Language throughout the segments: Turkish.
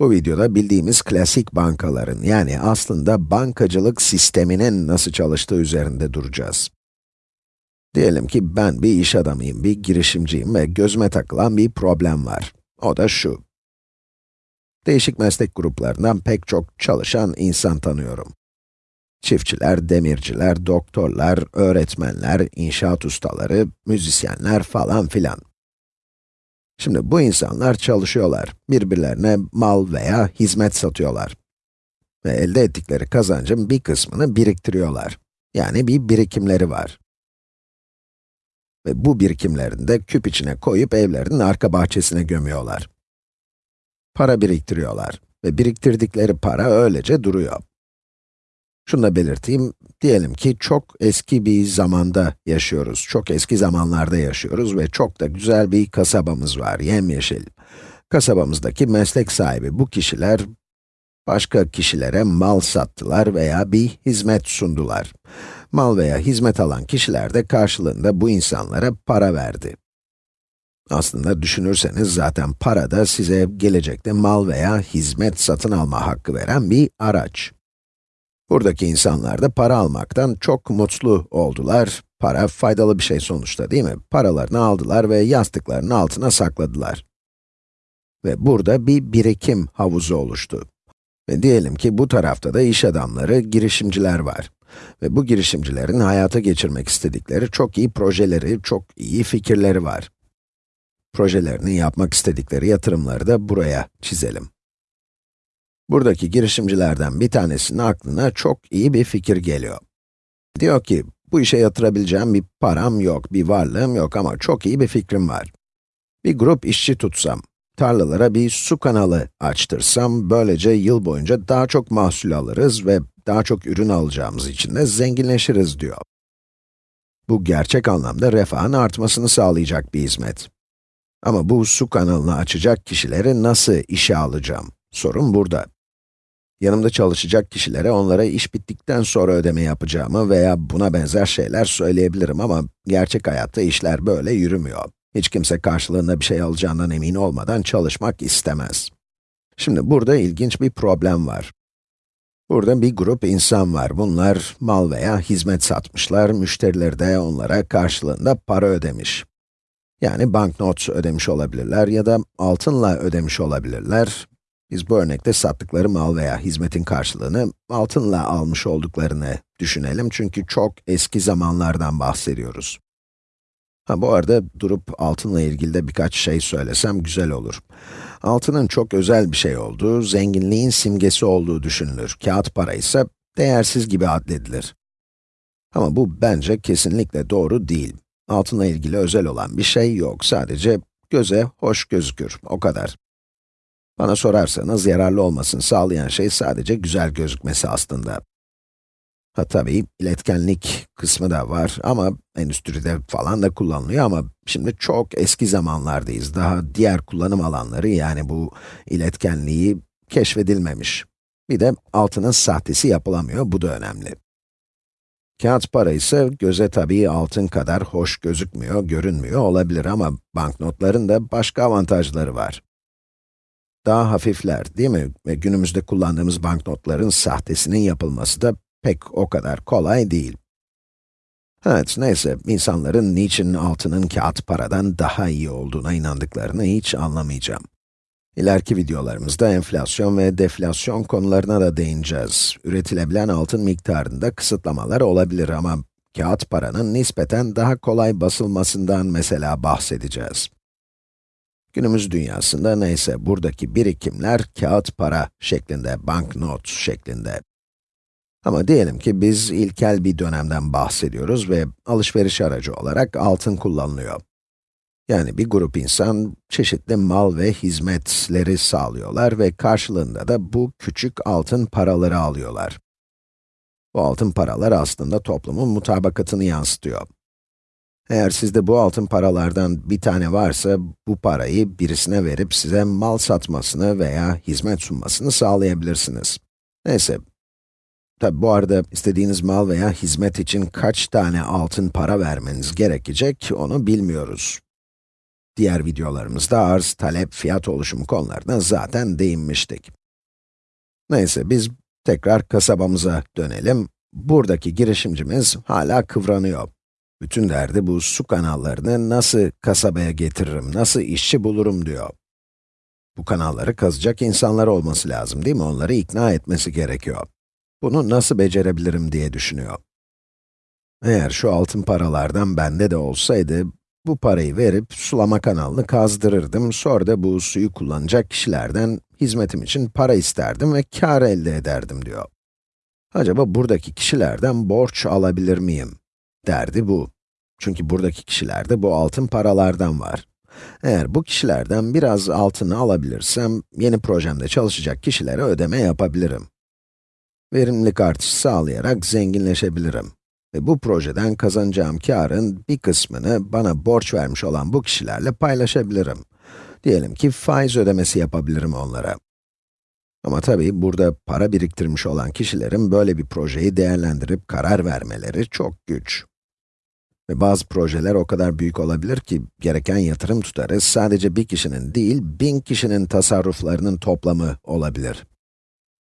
Bu videoda bildiğimiz klasik bankaların, yani aslında bankacılık sisteminin nasıl çalıştığı üzerinde duracağız. Diyelim ki ben bir iş adamıyım, bir girişimciyim ve gözüme takılan bir problem var. O da şu. Değişik meslek gruplarından pek çok çalışan insan tanıyorum. Çiftçiler, demirciler, doktorlar, öğretmenler, inşaat ustaları, müzisyenler falan filan. Şimdi bu insanlar çalışıyorlar. Birbirlerine mal veya hizmet satıyorlar. Ve elde ettikleri kazancın bir kısmını biriktiriyorlar. Yani bir birikimleri var. Ve bu birikimlerini de küp içine koyup evlerinin arka bahçesine gömüyorlar. Para biriktiriyorlar ve biriktirdikleri para öylece duruyor. Şunu da belirteyim, diyelim ki çok eski bir zamanda yaşıyoruz, çok eski zamanlarda yaşıyoruz ve çok da güzel bir kasabamız var, yemyeşil. Kasabamızdaki meslek sahibi bu kişiler, başka kişilere mal sattılar veya bir hizmet sundular. Mal veya hizmet alan kişiler de karşılığında bu insanlara para verdi. Aslında düşünürseniz zaten para da size gelecekte mal veya hizmet satın alma hakkı veren bir araç. Buradaki insanlar da para almaktan çok mutlu oldular. Para faydalı bir şey sonuçta değil mi? Paralarını aldılar ve yastıklarının altına sakladılar. Ve burada bir birikim havuzu oluştu. Ve diyelim ki bu tarafta da iş adamları, girişimciler var. Ve bu girişimcilerin hayata geçirmek istedikleri çok iyi projeleri, çok iyi fikirleri var. Projelerini yapmak istedikleri yatırımları da buraya çizelim. Buradaki girişimcilerden bir tanesinin aklına çok iyi bir fikir geliyor. Diyor ki, bu işe yatırabileceğim bir param yok, bir varlığım yok ama çok iyi bir fikrim var. Bir grup işçi tutsam, tarlalara bir su kanalı açtırsam, böylece yıl boyunca daha çok mahsul alırız ve daha çok ürün alacağımız için de zenginleşiriz diyor. Bu gerçek anlamda refahın artmasını sağlayacak bir hizmet. Ama bu su kanalını açacak kişileri nasıl işe alacağım? Sorun burada. Yanımda çalışacak kişilere onlara iş bittikten sonra ödeme yapacağımı veya buna benzer şeyler söyleyebilirim ama gerçek hayatta işler böyle yürümüyor. Hiç kimse karşılığında bir şey alacağından emin olmadan çalışmak istemez. Şimdi burada ilginç bir problem var. Burada bir grup insan var. Bunlar mal veya hizmet satmışlar, müşterileri de onlara karşılığında para ödemiş. Yani banknot ödemiş olabilirler ya da altınla ödemiş olabilirler biz bu örnekte sattıkları mal veya hizmetin karşılığını altınla almış olduklarını düşünelim çünkü çok eski zamanlardan bahsediyoruz. Ha bu arada durup altınla ilgili de birkaç şey söylesem güzel olur. Altının çok özel bir şey olduğu, zenginliğin simgesi olduğu düşünülür. Kağıt para ise değersiz gibi adledilir. Ama bu bence kesinlikle doğru değil. Altınla ilgili özel olan bir şey yok, sadece göze hoş gözükür, o kadar. Bana sorarsanız yararlı olmasını sağlayan şey sadece güzel gözükmesi aslında. Ha tabii, iletkenlik kısmı da var ama endüstride falan da kullanılıyor ama şimdi çok eski zamanlardayız. Daha diğer kullanım alanları yani bu iletkenliği keşfedilmemiş. Bir de altının sahtesi yapılamıyor, bu da önemli. Kağıt para ise göze tabii altın kadar hoş gözükmüyor, görünmüyor olabilir ama banknotların da başka avantajları var daha hafifler, değil mi? Ve günümüzde kullandığımız banknotların sahtesinin yapılması da pek o kadar kolay değil. Evet, neyse, insanların niçin altının kağıt paradan daha iyi olduğuna inandıklarını hiç anlamayacağım. İleriki videolarımızda enflasyon ve deflasyon konularına da değineceğiz. Üretilebilen altın miktarında kısıtlamalar olabilir ama kağıt paranın nispeten daha kolay basılmasından mesela bahsedeceğiz. Günümüz dünyasında neyse buradaki birikimler kağıt para şeklinde, banknot şeklinde. Ama diyelim ki biz ilkel bir dönemden bahsediyoruz ve alışveriş aracı olarak altın kullanılıyor. Yani bir grup insan çeşitli mal ve hizmetleri sağlıyorlar ve karşılığında da bu küçük altın paraları alıyorlar. Bu altın paralar aslında toplumun mutabakatını yansıtıyor. Eğer sizde bu altın paralardan bir tane varsa, bu parayı birisine verip size mal satmasını veya hizmet sunmasını sağlayabilirsiniz. Neyse, tabi bu arada istediğiniz mal veya hizmet için kaç tane altın para vermeniz gerekecek, onu bilmiyoruz. Diğer videolarımızda arz, talep, fiyat oluşumu konularına zaten değinmiştik. Neyse, biz tekrar kasabamıza dönelim. Buradaki girişimcimiz hala kıvranıyor. Bütün derdi bu su kanallarını nasıl kasabaya getiririm, nasıl işçi bulurum diyor. Bu kanalları kazacak insanlar olması lazım değil mi? Onları ikna etmesi gerekiyor. Bunu nasıl becerebilirim diye düşünüyor. Eğer şu altın paralardan bende de olsaydı, bu parayı verip sulama kanalını kazdırırdım, sonra da bu suyu kullanacak kişilerden hizmetim için para isterdim ve kar elde ederdim diyor. Acaba buradaki kişilerden borç alabilir miyim? Derdi bu. Çünkü buradaki kişilerde bu altın paralardan var. Eğer bu kişilerden biraz altını alabilirsem, yeni projemde çalışacak kişilere ödeme yapabilirim. Verimlilik artışı sağlayarak zenginleşebilirim. Ve bu projeden kazanacağım karın bir kısmını bana borç vermiş olan bu kişilerle paylaşabilirim. Diyelim ki faiz ödemesi yapabilirim onlara. Ama tabii burada para biriktirmiş olan kişilerin böyle bir projeyi değerlendirip karar vermeleri çok güç. Ve bazı projeler o kadar büyük olabilir ki, gereken yatırım tutarı sadece bir kişinin değil, bin kişinin tasarruflarının toplamı olabilir.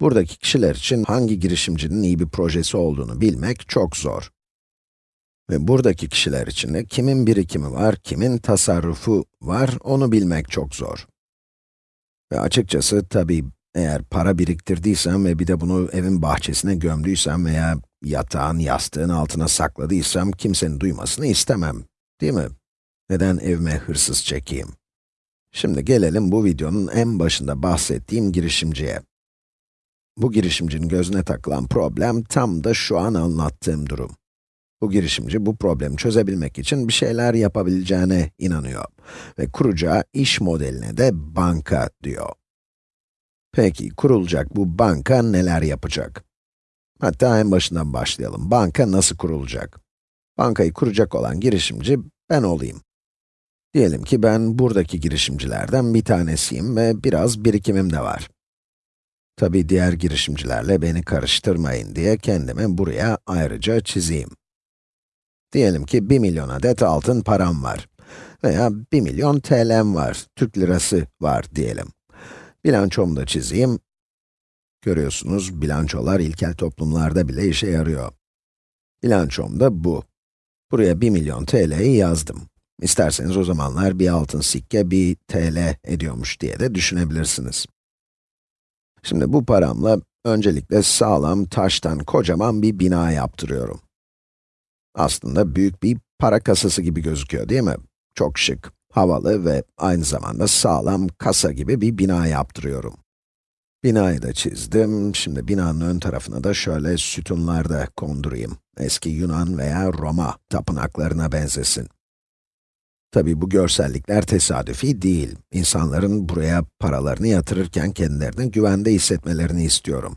Buradaki kişiler için hangi girişimcinin iyi bir projesi olduğunu bilmek çok zor. Ve buradaki kişiler için de kimin birikimi var, kimin tasarrufu var, onu bilmek çok zor. Ve açıkçası tabii eğer para biriktirdiysem ve bir de bunu evin bahçesine gömdüysem veya yatağın, yastığın altına sakladıysam kimsenin duymasını istemem, değil mi? Neden evime hırsız çekeyim? Şimdi gelelim bu videonun en başında bahsettiğim girişimciye. Bu girişimcinin gözüne takılan problem tam da şu an anlattığım durum. Bu girişimci bu problemi çözebilmek için bir şeyler yapabileceğine inanıyor ve kuracağı iş modeline de banka diyor. Peki, kurulacak bu banka neler yapacak? Hatta en başından başlayalım. Banka nasıl kurulacak? Bankayı kuracak olan girişimci ben olayım. Diyelim ki ben buradaki girişimcilerden bir tanesiyim ve biraz birikimim de var. Tabi diğer girişimcilerle beni karıştırmayın diye kendimi buraya ayrıca çizeyim. Diyelim ki 1 milyon adet altın param var. Veya 1 milyon TL'm var, Türk lirası var diyelim. Bilançomu da çizeyim. Görüyorsunuz, bilançolar ilkel toplumlarda bile işe yarıyor. Bilançom da bu. Buraya 1 milyon TL'yi yazdım. İsterseniz o zamanlar bir altın sikke 1 TL ediyormuş diye de düşünebilirsiniz. Şimdi bu paramla öncelikle sağlam taştan kocaman bir bina yaptırıyorum. Aslında büyük bir para kasası gibi gözüküyor değil mi? Çok şık, havalı ve aynı zamanda sağlam kasa gibi bir bina yaptırıyorum. Binayı da çizdim. Şimdi binanın ön tarafına da şöyle sütunlar da kondurayım. Eski Yunan veya Roma tapınaklarına benzesin. Tabi bu görsellikler tesadüfi değil. İnsanların buraya paralarını yatırırken kendilerini güvende hissetmelerini istiyorum.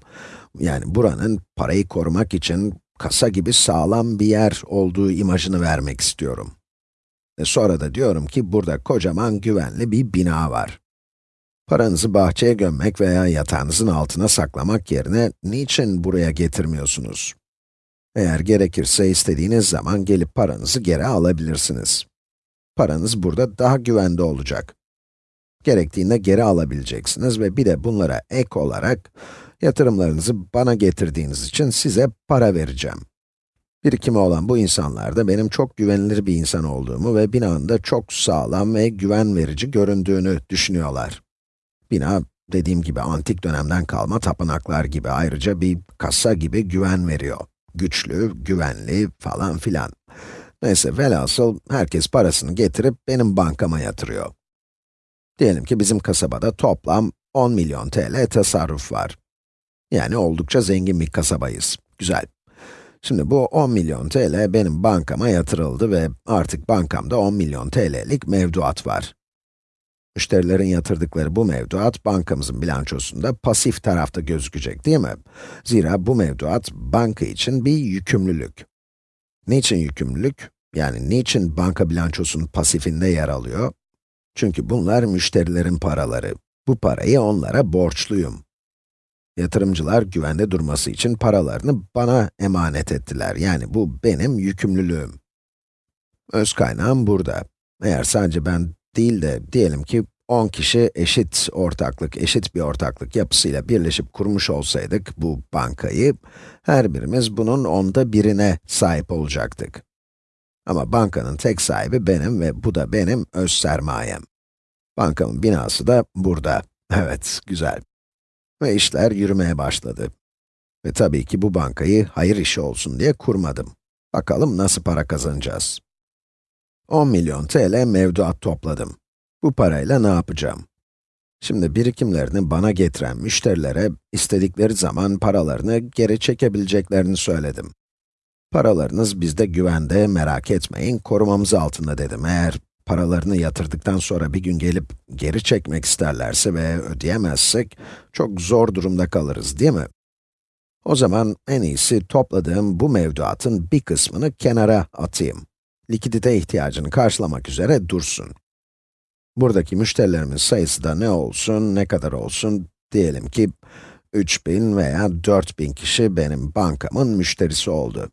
Yani buranın parayı korumak için kasa gibi sağlam bir yer olduğu imajını vermek istiyorum. Ve sonra da diyorum ki burada kocaman güvenli bir bina var. Paranızı bahçeye gömmek veya yatağınızın altına saklamak yerine niçin buraya getirmiyorsunuz? Eğer gerekirse istediğiniz zaman gelip paranızı geri alabilirsiniz. Paranız burada daha güvende olacak. Gerektiğinde geri alabileceksiniz ve bir de bunlara ek olarak yatırımlarınızı bana getirdiğiniz için size para vereceğim. Birikimi olan bu insanlar da benim çok güvenilir bir insan olduğumu ve binanın da çok sağlam ve güven verici göründüğünü düşünüyorlar. Bina, dediğim gibi antik dönemden kalma tapınaklar gibi ayrıca bir kasa gibi güven veriyor. Güçlü, güvenli falan filan. Neyse, velhasıl herkes parasını getirip benim bankama yatırıyor. Diyelim ki bizim kasabada toplam 10 milyon TL tasarruf var. Yani oldukça zengin bir kasabayız. Güzel. Şimdi bu 10 milyon TL benim bankama yatırıldı ve artık bankamda 10 milyon TL'lik mevduat var. Müşterilerin yatırdıkları bu mevduat bankamızın bilançosunda pasif tarafta gözükecek değil mi? Zira bu mevduat banka için bir yükümlülük. Niçin yükümlülük? Yani niçin banka bilançosunun pasifinde yer alıyor? Çünkü bunlar müşterilerin paraları. Bu parayı onlara borçluyum. Yatırımcılar güvende durması için paralarını bana emanet ettiler. Yani bu benim yükümlülüğüm. Öz kaynağım burada. Eğer sadece ben değil de diyelim ki 10 kişi eşit ortaklık, eşit bir ortaklık yapısıyla birleşip kurmuş olsaydık bu bankayı, her birimiz bunun onda birine sahip olacaktık. Ama bankanın tek sahibi benim ve bu da benim öz sermayem. Bankamın binası da burada. Evet, güzel. Ve işler yürümeye başladı. Ve tabii ki bu bankayı hayır işi olsun diye kurmadım. Bakalım nasıl para kazanacağız? 10 milyon TL mevduat topladım. Bu parayla ne yapacağım? Şimdi birikimlerini bana getiren müşterilere istedikleri zaman paralarını geri çekebileceklerini söyledim. Paralarınız bizde güvende, merak etmeyin, korumamız altında dedim. Eğer paralarını yatırdıktan sonra bir gün gelip geri çekmek isterlerse ve ödeyemezsek, çok zor durumda kalırız değil mi? O zaman en iyisi topladığım bu mevduatın bir kısmını kenara atayım. Likidite ihtiyacını karşılamak üzere dursun. Buradaki müşterilerimiz sayısı da ne olsun, ne kadar olsun, diyelim ki 3000 veya 4000 kişi benim bankamın müşterisi oldu.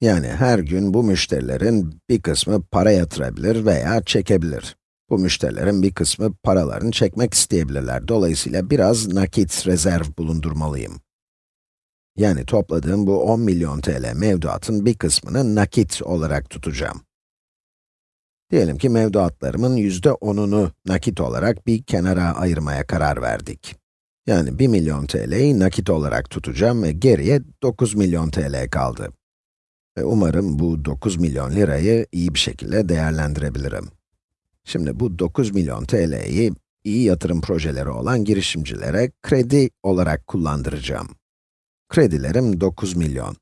Yani her gün bu müşterilerin bir kısmı para yatırabilir veya çekebilir. Bu müşterilerin bir kısmı paralarını çekmek isteyebilirler. Dolayısıyla biraz nakit rezerv bulundurmalıyım. Yani topladığım bu 10 milyon TL mevduatın bir kısmını nakit olarak tutacağım. Diyelim ki mevduatlarımın yüzde onunu nakit olarak bir kenara ayırmaya karar verdik. Yani 1 milyon TL'yi nakit olarak tutacağım ve geriye 9 milyon TL kaldı. Ve umarım bu 9 milyon lirayı iyi bir şekilde değerlendirebilirim. Şimdi bu 9 milyon TL'yi iyi yatırım projeleri olan girişimcilere kredi olarak kullandıracağım. Kredilerim 9 milyon.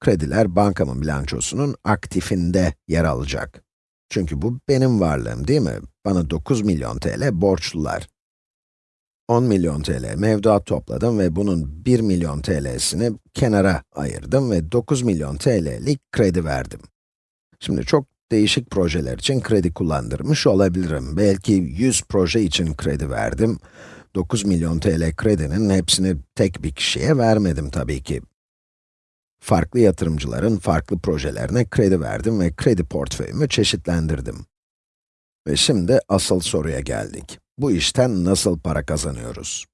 Krediler bankamın bilançosunun aktifinde yer alacak. Çünkü bu benim varlığım değil mi? Bana 9 milyon TL borçlular. 10 milyon TL mevduat topladım ve bunun 1 milyon TL'sini kenara ayırdım ve 9 milyon TL'lik kredi verdim. Şimdi çok değişik projeler için kredi kullandırmış olabilirim. Belki 100 proje için kredi verdim. 9 milyon TL kredinin hepsini tek bir kişiye vermedim tabii ki. Farklı yatırımcıların farklı projelerine kredi verdim ve kredi portföyümü çeşitlendirdim. Ve şimdi asıl soruya geldik. Bu işten nasıl para kazanıyoruz?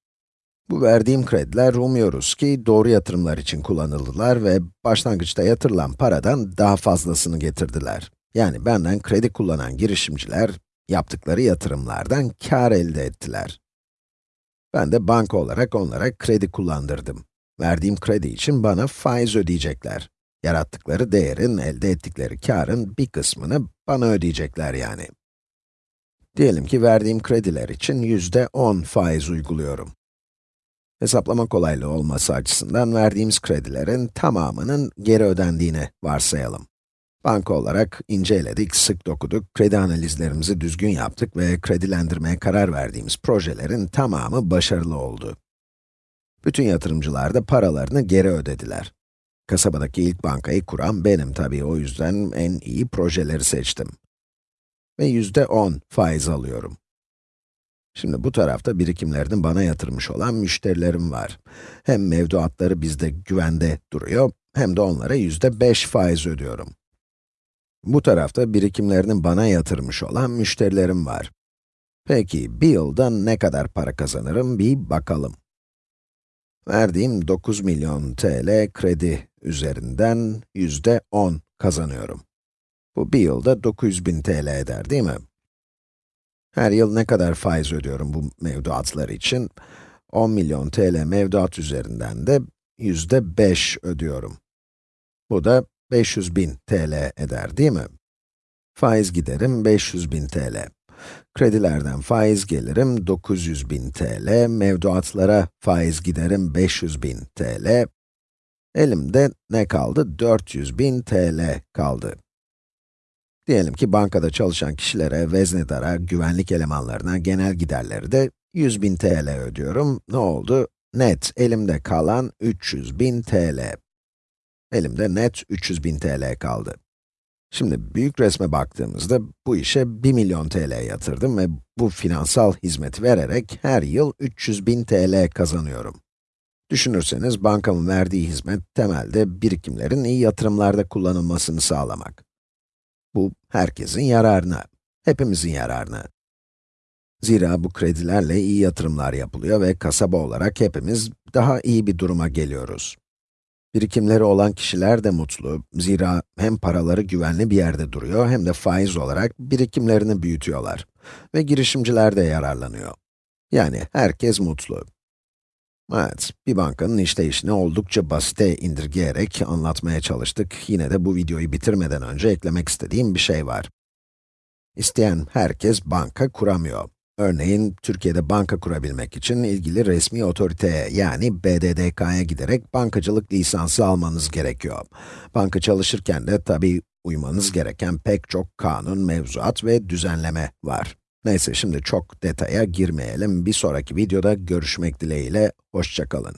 Bu verdiğim krediler umuyoruz ki doğru yatırımlar için kullanıldılar ve başlangıçta yatırılan paradan daha fazlasını getirdiler. Yani benden kredi kullanan girişimciler, yaptıkları yatırımlardan kar elde ettiler. Ben de banka olarak onlara kredi kullandırdım. Verdiğim kredi için bana faiz ödeyecekler. Yarattıkları değerin, elde ettikleri karın bir kısmını bana ödeyecekler yani. Diyelim ki verdiğim krediler için yüzde 10 faiz uyguluyorum. Hesaplama kolaylığı olması açısından verdiğimiz kredilerin tamamının geri ödendiğini varsayalım. Banka olarak inceledik, sık dokuduk, kredi analizlerimizi düzgün yaptık ve kredilendirmeye karar verdiğimiz projelerin tamamı başarılı oldu. Bütün yatırımcılar da paralarını geri ödediler. Kasabadaki ilk bankayı kuran benim tabii, o yüzden en iyi projeleri seçtim. Ve yüzde 10 faiz alıyorum. Şimdi bu tarafta birikimlerini bana yatırmış olan müşterilerim var. Hem mevduatları bizde güvende duruyor, hem de onlara yüzde 5 faiz ödüyorum. Bu tarafta birikimlerini bana yatırmış olan müşterilerim var. Peki, bir yılda ne kadar para kazanırım bir bakalım. Verdiğim 9 milyon TL kredi üzerinden yüzde 10 kazanıyorum. Bu bir yılda 900 bin TL eder değil mi? Her yıl ne kadar faiz ödüyorum bu mevduatlar için? 10 milyon TL mevduat üzerinden de yüzde 5 ödüyorum. Bu da 500 bin TL eder değil mi? Faiz giderim 500 bin TL. Kredilerden faiz gelirim 900 bin TL, mevduatlara faiz giderim 500 bin TL. Elimde ne kaldı? 400 bin TL kaldı. Diyelim ki bankada çalışan kişilere, veznedara, güvenlik elemanlarına genel giderleri de 100 bin TL ödüyorum. Ne oldu? Net, elimde kalan 300 bin TL. Elimde net 300 bin TL kaldı. Şimdi büyük resme baktığımızda bu işe 1 milyon TL yatırdım ve bu finansal hizmeti vererek her yıl 300 bin TL kazanıyorum. Düşünürseniz bankamın verdiği hizmet temelde birikimlerin iyi yatırımlarda kullanılmasını sağlamak. Bu herkesin yararına. Hepimizin yararına. Zira bu kredilerle iyi yatırımlar yapılıyor ve kasaba olarak hepimiz daha iyi bir duruma geliyoruz. Birikimleri olan kişiler de mutlu. Zira hem paraları güvenli bir yerde duruyor hem de faiz olarak birikimlerini büyütüyorlar. Ve girişimciler de yararlanıyor. Yani herkes mutlu. Evet, bir bankanın işleyişini oldukça basite indirgeyerek anlatmaya çalıştık. Yine de bu videoyu bitirmeden önce eklemek istediğim bir şey var. İsteyen herkes banka kuramıyor. Örneğin, Türkiye'de banka kurabilmek için ilgili resmi otoriteye, yani BDDK'ya giderek bankacılık lisansı almanız gerekiyor. Banka çalışırken de tabii uymanız gereken pek çok kanun, mevzuat ve düzenleme var. Neyse, şimdi çok detaya girmeyelim. Bir sonraki videoda görüşmek dileğiyle, hoşçakalın.